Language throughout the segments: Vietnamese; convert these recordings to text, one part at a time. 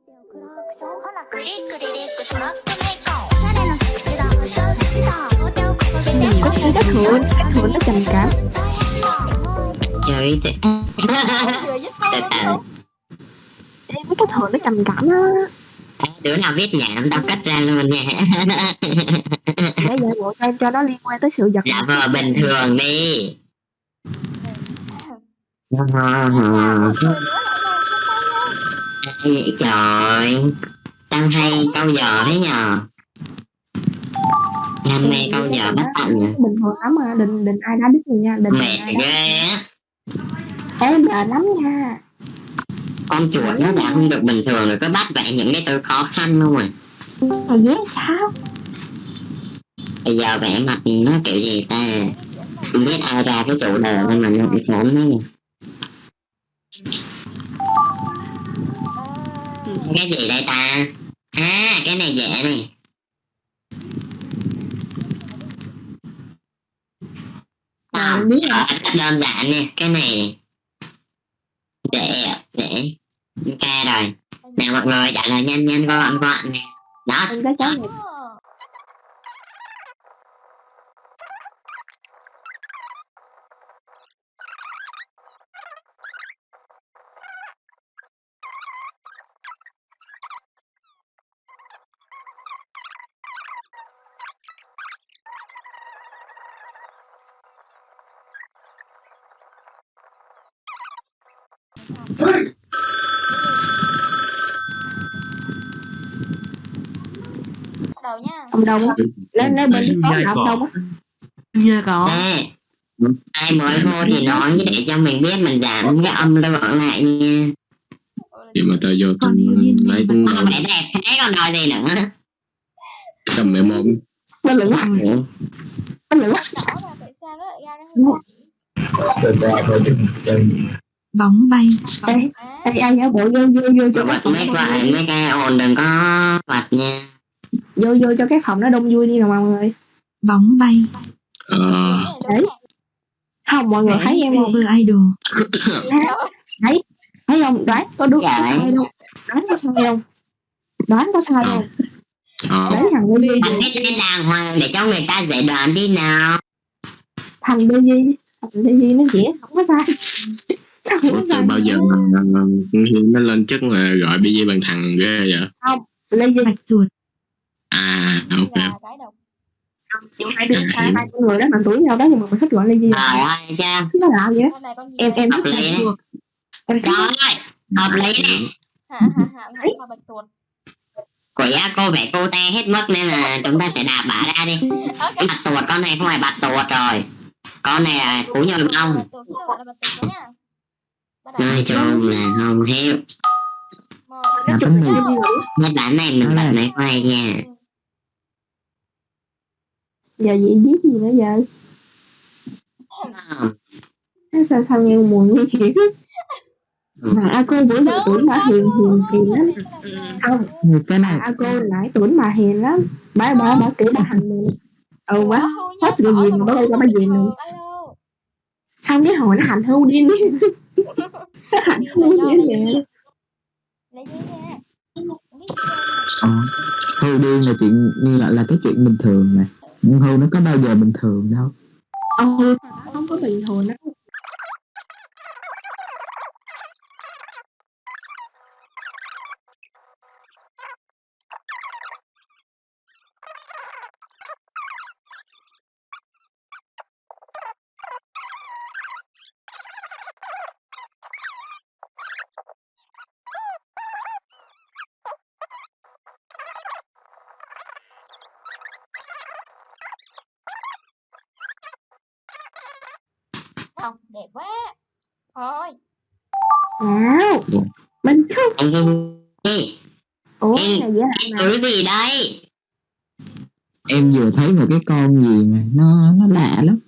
ほらクリックリリックトラックメーカーおしゃれな口がファッションセンターお手を掲げて Có khi các hưởng các hưởng nó trầm cảm chơi thì vừa giúp con Từ đúng từ không Em mấy cái hưởng nó trầm cảm á đứa nào viết nhảm tao cắt ra luôn nha Để giả bộ cho em cho nó liên quan tới sự giật giả vờ bình thường đi vậy trời Tao hay câu giờ thế nhờ. Đam mê câu giờ bắt tận nhỉ Bình thường lắm mà Đừng đừng ai đá đứt mình nha Đừng Mệt đá ghê á. Em đợi lắm nha. Con chuột nó đã không được bình thường rồi Có bắt vẽ những cái từ khó khăn không à Mà dễ sao? Bây giờ vẽ mặt nó kiểu gì ta? Không biết ai ra cái chủ đề nên mà nó bị khốn nó Cái gì đây ta? À cái này dễ này. Ờ, biết đơn giản nè cái này nè. dễ dễ. Ok rồi. Nào mọi người trả lời nhanh nhanh gọn gọn nè. Đó đầu nha. Ông Đông á. Lên lên bên là ông Đông á. Nghe có Ê, ai mới vô thì nói để cho mình biết mình giảm cái âm lượng lại nha. Vậy mà tao vô tao lấy cũng đâu phải đẹp thế còn nói gì nữa? Tầm mẹ mồm. Bên lửa á. Bên lửa á. Rõ là tại sao nó lại ra như vậy bóng bay. Ê Ê ai giả bộ vô vô vô cho cái bật phòng mấy đông mấy cái ồn đừng có bật nha. Vô vô cho cái phòng nó đông vui đi nào mọi người. Bóng bay. Ờ. Cái nè Không mọi người thấy em không? Idol. Gì trời Thấy không? Đoán có đúng Dạ. sai không? Đoán có sai không? Đoán có sai không? Ờ. Đấy thằng Duy. Bật cái tên đàng hoàng để cho người ta dễ đoán đi nào. Thằng Lê Duy. Thằng Lê Duy nó dễ không có sai từ sai bao giờ mà con Hiên nó lên chức là gọi BG bằng thằng ghê vậy? Lê Duy bạch tuột. À ok. Là chịu hai đứa hai con người đó bằng tuổi nhau đó nhưng mà mình thích gọi Duy trời ơi cha. Nó là gì gì em em hợp thích lý đấy. Em rồi hợp lý này hả hả hả là bạch tuộc quỷ cô vẽ cô te hết mất nên là chúng ta sẽ đạp bả ra đi. Ok. Cái bạch tuột con này không phải bạch tuột rồi. Con này là cú nhồi bông nói chung là không? Lê Duy nghĩ cái bản này mình bật này quay nha. Giờ gì viết gì nữa giờ? Không. sao sao nghe mùi nguy hiểm mà a cô bữa giờ tuổi bà hiền hiền hiền lắm. không cái này. A cô nãy tuổi bà hiền lắm. Bà bà bà kiểu bà hành mình. Ừ quá. Hết người gì mà bà bà bà gì nữa. xong cái hồi nó hành hưu điên đi nó là hưu do điên gì? Trơn ờ, điên là chuyện như là là cái chuyện bình thường mà nhưng hưu nó có bao giờ bình thường đâu. Ừ không có bình thường đâu không đẹp quá. Thôi. Nào mình không ủa cái này dễ cái gì đây? Em vừa thấy một cái con gì mà nó nó lạ lắm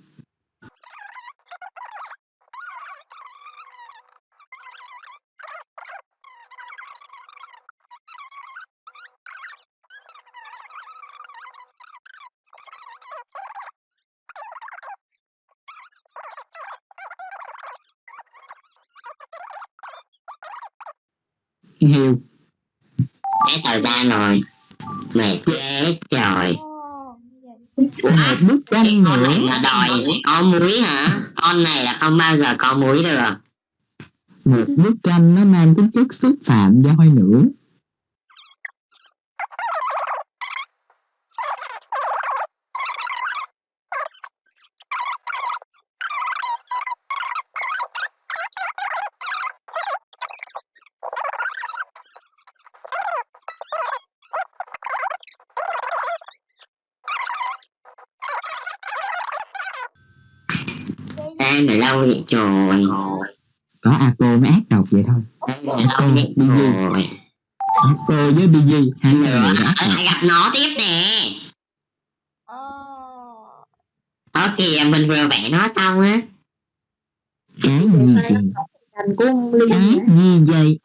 heo Hết thời gian rồi. Mệt chết trời. Một bức Cái tranh con nữa này mà đòi có muối hả? Con này là không bao giờ có muối được. một bức tranh nó mang tính chất xúc phạm voi nữa Ê, mày lâu vậy trời. có a cô mới ác độc vậy thôi. Mày lâu vậy trời. a cô với bg hai người này ác độc gặp nó tiếp nè. Ờ, kìa mình vừa vẽ nó xong á. cái gì Ly cái gì vậy?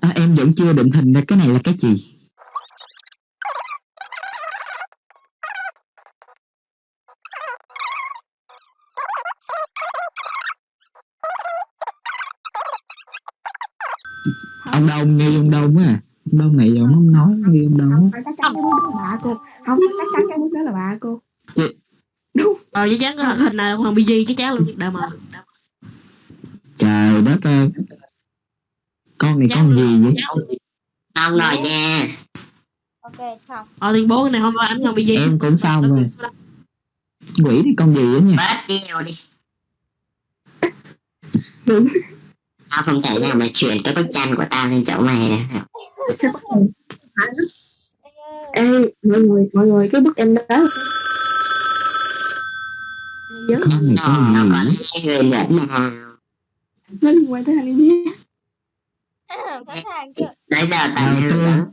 À, em vẫn chưa định hình ra cái này là cái gì ông đông nghe ông đông á. Ông đông này ông không nói nghe ông đông không á. Phải chắc chắn cái bức đó là bà cô. Không chắc chắn cái đó là bà cô. Ờ chắc chắn cái hình này là thằng BG chắc chắn luôn đã mà trời đất ơi. Con này con gì vậy? Xong rồi nha. ok xong. Ờ tuyên bố cái này không phải ảnh thằng BG em cũng xong rồi. Quỷ này con gì vậy nha? Bớt nhiều đi. Đúng. Tao không thể nào mà chuyển cái bức tranh của tao lên chỗ mày được. Ê, mọi người mọi người cái bức em đó là nhớ Nó hai người nữa nào. nó liên quan tới anh em sẵn sàng chưa Nãy giờ tao Ờ,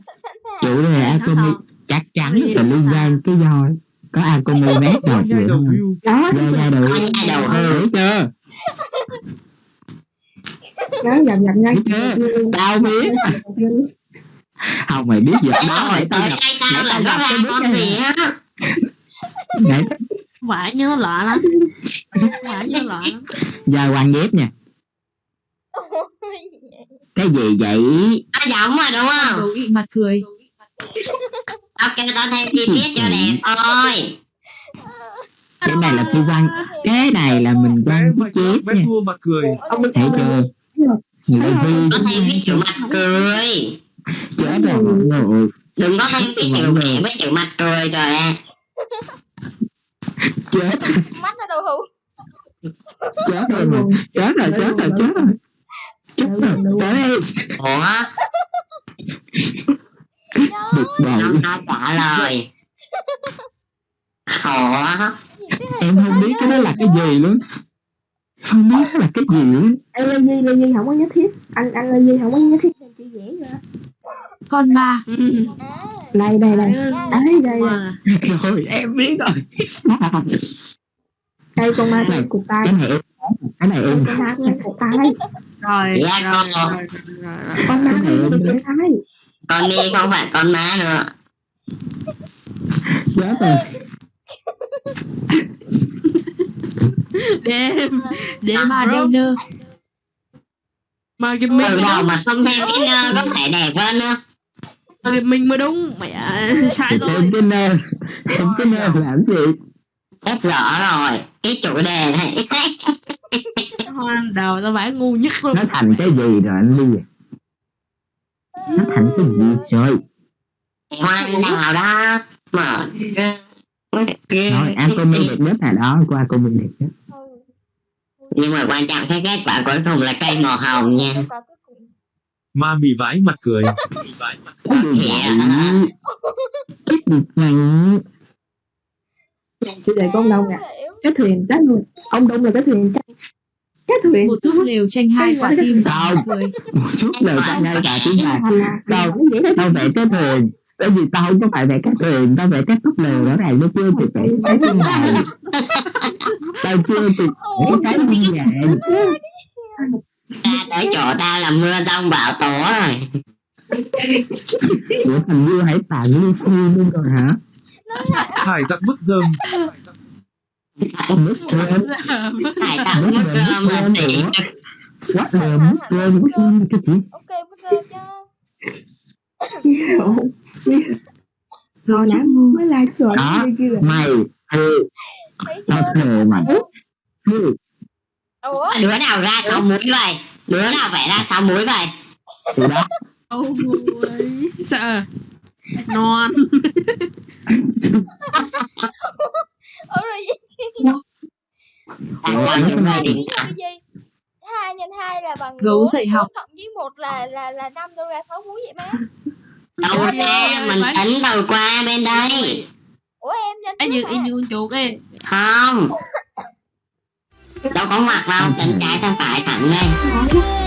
chủ đề Akomi chắc chắn nó sẽ liên quan tới voi có Akomi mát hưu đó nhai đầu Có nhai đầu hươu. thấy chưa nó dầm dầm ngay tao biết không mày biết gì đó Rồi phải tao gặp tao là tao nó bức con này. gì á. nãy Vả nhớ lạ lắm. Vả nhớ lạ lắm. Giờ quan ghép nha cái gì vậy? Nó giống mà đúng không? Mặt cười. Tao kêu tao thêm chi tiết cho đẹp. Thôi. cái này là phi văn cái này là mình mạch cái chết nha. thua mặt cười. Ông đi thấy chưa người ta vi Có thêm cái chữ mặt cười. chết rồi mọi người. Đừng có thêm cái chữ vẽ với chữ mặt cười rồi à. chết mắt là đầu hũ chết rồi mà chết rồi chết rồi chết rồi. Chết rồi. Tới đây. Ủa? bực bội. Tao trả lời. Ủa? em không biết cái đó là cái gì luôn không biết là cái gì luôn Ê Lê Di Lê Di không có nhất thiết. Anh anh Lê Di không có nhất thiết nên chị vẽ ra Con ma. Ừ. đây đây đây đây đây đây rồi em biết rồi. Đây con ma này cục tay cái này em cái này em con ma này cục tay rồi Dạ, rồi, rồi, rồi. con ma này cục tay Con đi không phải con má nữa. chết rồi Đêm. Đêm Ma bro nơ. Mà game Từ mình đầu mà cái nơ có thể đẹp hơn nữa. Mà game mình mới đúng. Mẹ sai rồi em cái nơ em cái nơ làm gì? Hết rõ rồi. Cái chủ đề này. Đầu tao vải ngu nhất luôn. Nó thành cái gì rồi anh ly nó thành cái gì trời Hoang nào đó. Mở. nói anh có minh đẹp nhất là đó qua cô minh đẹp nhất ừ Nhưng mà quan trọng cái kết quả cuối cùng là cây màu hồng nha. quả ma mì vãi mặt cười. Chủ đề con đông nè hiểu cái thuyền chết luôn. Ông đông là cái thuyền chết cái thuyền Một túp lều tranh hai quả tim cười. một chút lời ta ngay cả tiếng là dễ tao vẽ cái thuyền. Bởi vì tao không có phải vẽ cái thuyền tao vẽ cái tóc lều rõ ràng nó chưa kịp vẽ cái thiên đàng tao chưa kịp vẽ cái thiên đàng Ta tới chỗ ta là mưa rông bão tố rồi. của thằng như hãy tàn lưu phi luôn rồi hả? Hải tặc bức dơm Hải tặc mất rơm. là xỉ. quá là mất rơm mất rơm cái gì? ok cho hiểu Gấu Nó trúc ngu mới là trời Đó. mày ừ thấy chưa? Mày ừ. Ủa? Đứa nào ra sáu múi vậy? Đứa nào vẽ ra sáu múi vậy? Ôi sợ. Non. Ủa rồi gì? Tao ủa cho nhưng những mà người ví đi dụ như hai nhân hai là bằng Gấu dạy học. cộng với một là là là năm đâu ra sáu múi vậy má. Đâu ra mình phải- tính đầu qua bên đây. Ủa em nhân trước như y như con chuột ấy không. Đâu có ngoặc đâu tính trái sang phải thẳng lên